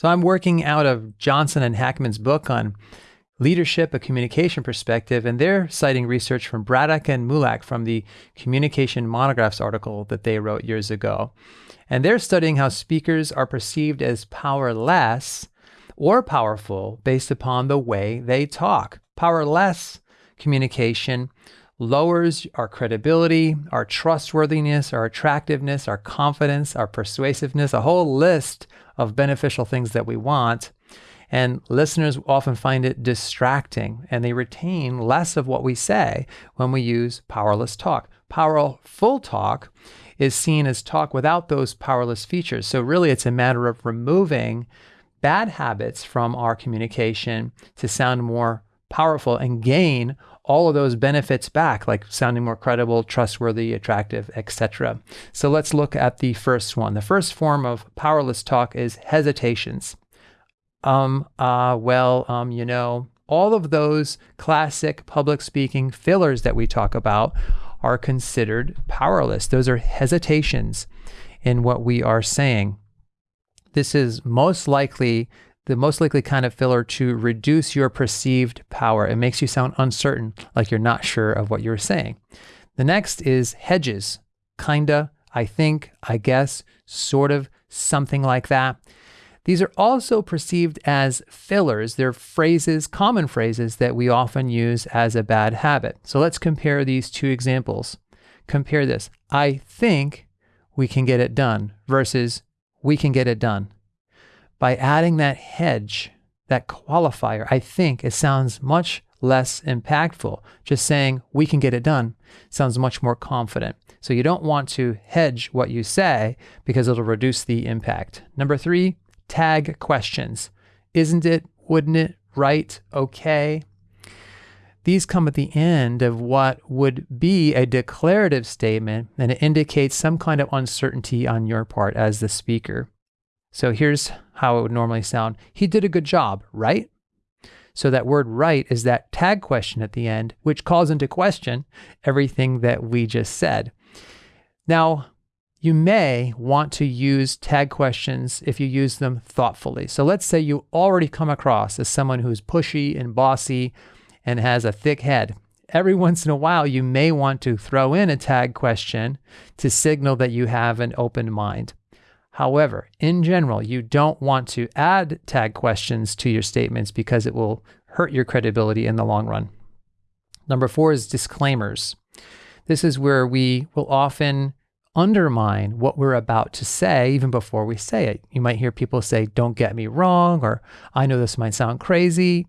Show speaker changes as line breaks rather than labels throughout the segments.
So I'm working out of Johnson and Hackman's book on leadership, a communication perspective, and they're citing research from Bradac and Mulac from the Communication Monographs article that they wrote years ago. And they're studying how speakers are perceived as powerless or powerful based upon the way they talk. Powerless communication lowers our credibility, our trustworthiness, our attractiveness, our confidence, our persuasiveness, a whole list of beneficial things that we want. And listeners often find it distracting and they retain less of what we say when we use powerless talk. Powerful talk is seen as talk without those powerless features. So, really, it's a matter of removing bad habits from our communication to sound more powerful and gain all of those benefits back, like sounding more credible, trustworthy, attractive, etc. So let's look at the first one. The first form of powerless talk is hesitations um, uh, well, um, you know, all of those classic public speaking fillers that we talk about are considered powerless. Those are hesitations in what we are saying. This is most likely the most likely kind of filler to reduce your perceived power. It makes you sound uncertain, like you're not sure of what you're saying. The next is hedges. Kinda, I think, I guess, sort of, something like that. These are also perceived as fillers. They're phrases, common phrases that we often use as a bad habit. So let's compare these two examples. Compare this. I think we can get it done versus we can get it done. By adding that hedge, that qualifier, I think it sounds much less impactful. Just saying we can get it done sounds much more confident. So you don't want to hedge what you say because it'll reduce the impact. Number three, tag questions. Isn't it? Wouldn't it? Right? Okay. These come at the end of what would be a declarative statement, and it indicates some kind of uncertainty on your part as the speaker. So here's how it would normally sound He did a good job, right? So that word right is that tag question at the end, which calls into question everything that we just said. Now, you may want to use tag questions if you use them thoughtfully. So let's say you already come across as someone who's pushy and bossy and has a thick head. Every once in a while, you may want to throw in a tag question to signal that you have an open mind. However, in general, you don't want to add tag questions to your statements because it will hurt your credibility in the long run. Number four is disclaimers. This is where we will often undermine what we're about to say even before we say it. You might hear people say, Don't get me wrong, or I know this might sound crazy.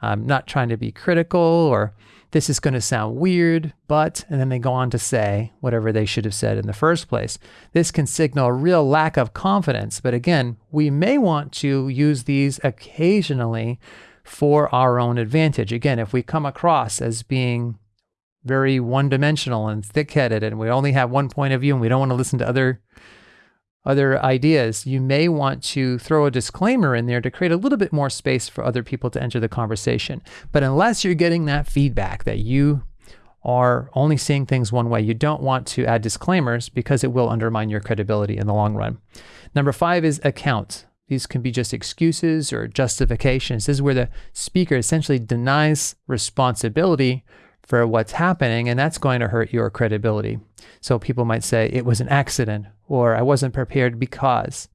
I'm not trying to be critical, or this is going to sound weird, but, and then they go on to say whatever they should have said in the first place. This can signal a real lack of confidence, but again, we may want to use these occasionally for our own advantage. Again, if we come across as being very one dimensional and thick headed and we only have one point of view and we don't want to listen to other other ideas, you may want to throw a disclaimer in there to create a little bit more space for other people to enter the conversation. But unless you're getting that feedback that you are only seeing things one way, you don't want to add disclaimers because it will undermine your credibility in the long run. Number five is account. These can be just excuses or justifications. This is where the speaker essentially denies responsibility for what's happening, and that's going to hurt your credibility. So people might say it was an accident or I wasn't prepared because.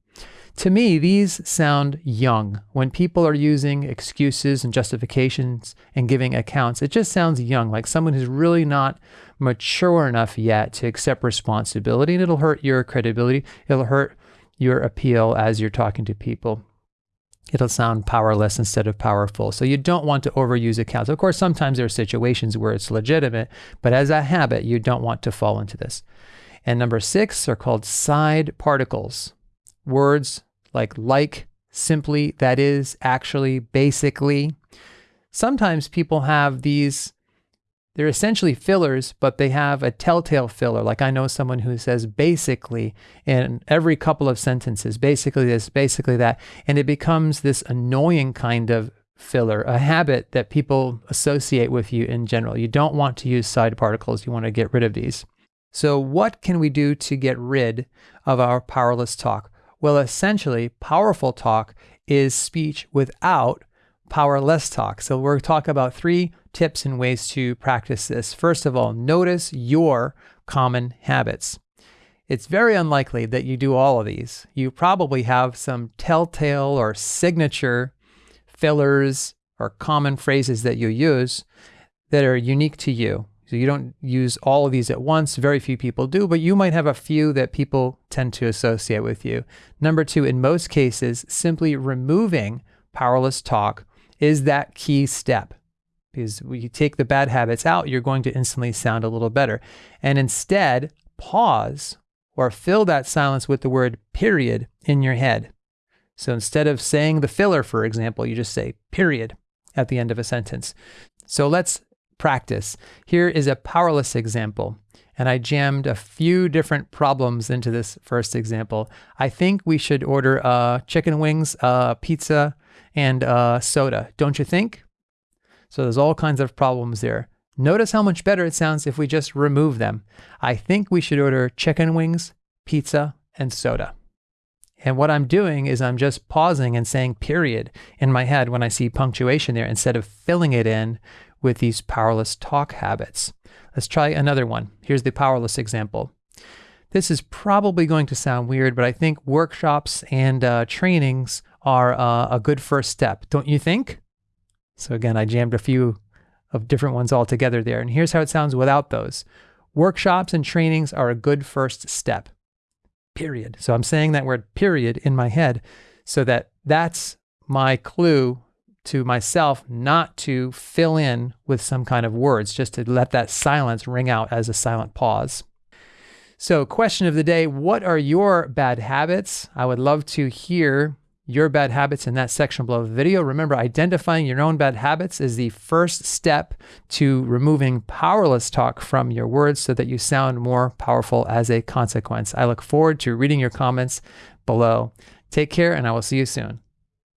To me, these sound young. When people are using excuses and justifications and giving accounts, it just sounds young, like someone who's really not mature enough yet to accept responsibility, and it'll hurt your credibility. It'll hurt your appeal as you're talking to people it'll sound powerless instead of powerful. So you don't want to overuse accounts. Of course, sometimes there are situations where it's legitimate, but as a habit, you don't want to fall into this. And number six are called side particles. Words like like, simply, that is, actually, basically. Sometimes people have these they're essentially fillers, but they have a telltale filler. Like I know someone who says basically in every couple of sentences, basically this, basically that. And it becomes this annoying kind of filler, a habit that people associate with you in general. You don't want to use side particles, you want to get rid of these. So, what can we do to get rid of our powerless talk? Well, essentially, powerful talk is speech without powerless talk. So we're talk about three tips and ways to practice this. First of all, notice your common habits. It's very unlikely that you do all of these. You probably have some telltale or signature fillers or common phrases that you use that are unique to you. So you don't use all of these at once. Very few people do, but you might have a few that people tend to associate with you. Number two, in most cases, simply removing powerless talk is that key step. Because when you take the bad habits out, you're going to instantly sound a little better. And instead, pause or fill that silence with the word period in your head. So instead of saying the filler, for example, you just say period at the end of a sentence. So let's practice. Here is a powerless example. And I jammed a few different problems into this first example. I think we should order uh, chicken wings, uh, pizza, and uh, soda, don't you think? So there's all kinds of problems there. Notice how much better it sounds if we just remove them. I think we should order chicken wings, pizza, and soda. And what I'm doing is I'm just pausing and saying period in my head when I see punctuation there instead of filling it in with these powerless talk habits. Let's try another one. Here's the powerless example. This is probably going to sound weird, but I think workshops and uh, trainings are uh, a good first step, don't you think? So again, I jammed a few of different ones all together there. And here's how it sounds without those. Workshops and trainings are a good first step, period. So I'm saying that word period in my head so that that's my clue to myself not to fill in with some kind of words, just to let that silence ring out as a silent pause. So, question of the day What are your bad habits? I would love to hear your bad habits in that section below the video. Remember, identifying your own bad habits is the first step to removing powerless talk from your words so that you sound more powerful as a consequence. I look forward to reading your comments below. Take care, and I will see you soon.